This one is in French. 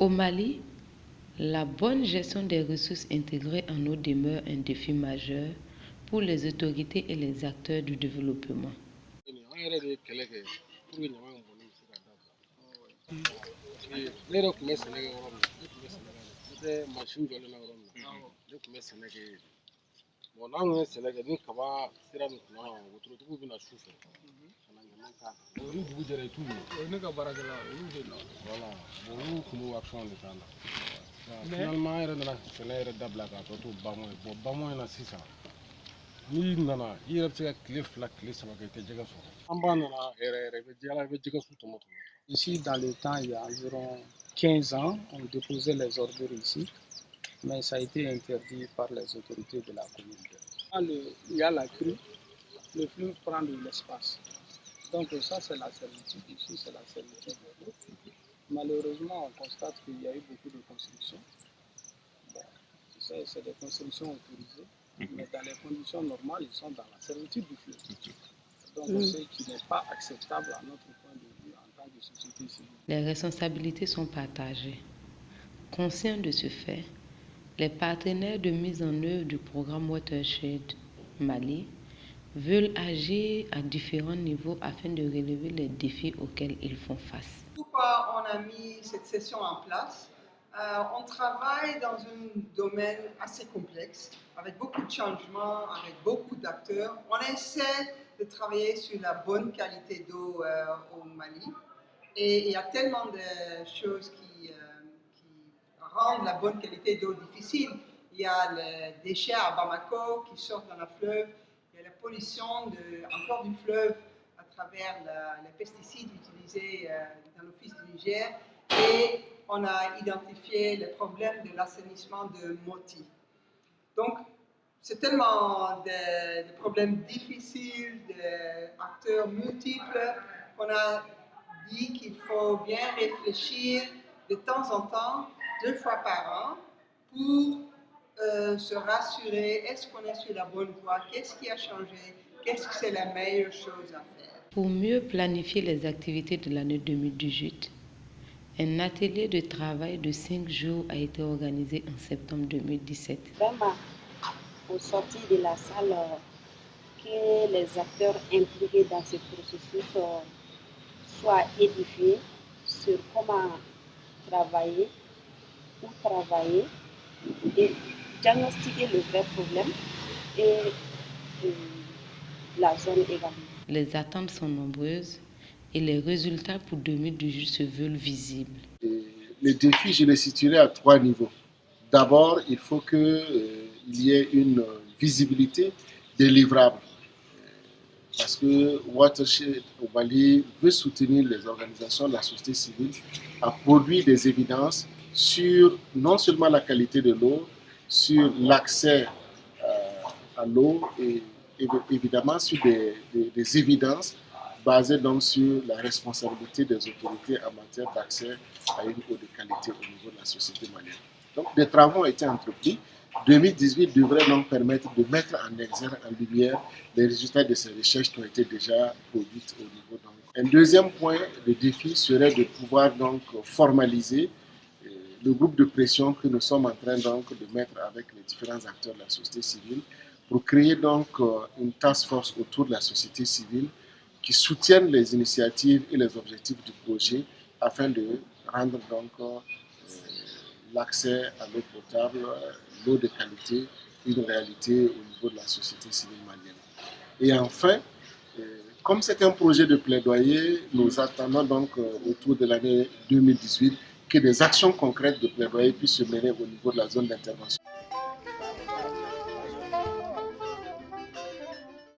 Au Mali, la bonne gestion des ressources intégrées en eau demeure un défi majeur pour les autorités et les acteurs du développement. fɛ finalement Ici, dans le temps, il y a environ 15 ans, on déposait les ordures ici mais ça a été interdit par les autorités de la commune. Il y a la crue, le flux prend de l'espace. Donc ça, c'est la servitude. Ici, c'est la servitude de l'eau. Malheureusement, on constate qu'il y a eu beaucoup de constructions. Bon, c'est des constructions autorisées, mhm. mais dans les conditions normales, ils sont dans la servitude du flux. Donc, mhm. ce qui n'est pas acceptable à notre point de vue en tant que société civile. Les responsabilités sont partagées. Conscient de ce fait, les partenaires de mise en œuvre du programme Watershed Mali veulent agir à différents niveaux afin de relever les défis auxquels ils font face. Pourquoi on a mis cette session en place euh, On travaille dans un domaine assez complexe, avec beaucoup de changements, avec beaucoup d'acteurs. On essaie de travailler sur la bonne qualité d'eau euh, au Mali. Et il y a tellement de choses qui... Euh, rendre la bonne qualité d'eau difficile. Il y a les déchets à Bamako qui sortent dans la fleuve, il y a la pollution encore du fleuve à travers les pesticides utilisés euh, dans l'office du Niger et on a identifié les problèmes de l'assainissement de Moti. Donc, c'est tellement de, problèmes difficiles, d'acteurs multiples, qu'on a dit qu'il faut bien réfléchir de temps en temps deux fois par an pour euh, se rassurer, est-ce qu'on est sur la bonne voie, qu'est-ce qui a changé, qu'est-ce que c'est la meilleure chose à faire? Pour mieux planifier les activités de l'année 2018, un atelier de travail de cinq jours a été organisé en septembre 2017. Vraiment, au sortir de la salle, euh, que les acteurs impliqués dans ce processus euh, soient édifiés sur comment travailler travailler et diagnostiquer le vrai problème et euh, la zone également. Les attentes sont nombreuses et les résultats pour 2018 se veulent visibles. les défis, je les situerai à trois niveaux. D'abord, il faut qu'il euh, y ait une visibilité des livrables. Parce que Watershed au Mali veut soutenir les organisations de la société civile à produire des évidences sur non seulement la qualité de l'eau, sur l'accès euh, à l'eau et, évidemment sur des, évidences basées donc sur la responsabilité des autorités en matière d'accès à une eau de qualité au niveau de la société malienne. Donc des travaux ont été entrepris. 2018 devrait donc permettre de mettre en exergue, en lumière, les résultats de ces recherches qui ont été déjà produites au niveau. Donc. Un deuxième point de défi serait de pouvoir donc formaliser le groupe de pression que nous sommes en train donc de mettre avec les différents acteurs de la société civile pour créer donc euh, une task force autour de la société civile qui soutienne les initiatives et les objectifs du projet afin de rendre donc euh, l'accès à l'eau potable, euh, l'eau de qualité, une réalité au niveau de la société civile malienne. Et enfin, comme c'est un projet de plaidoyer, nous attendons donc autour de l'année 2018 que des actions concrètes de plaidoyer puissent se mener au niveau de la zone d'intervention.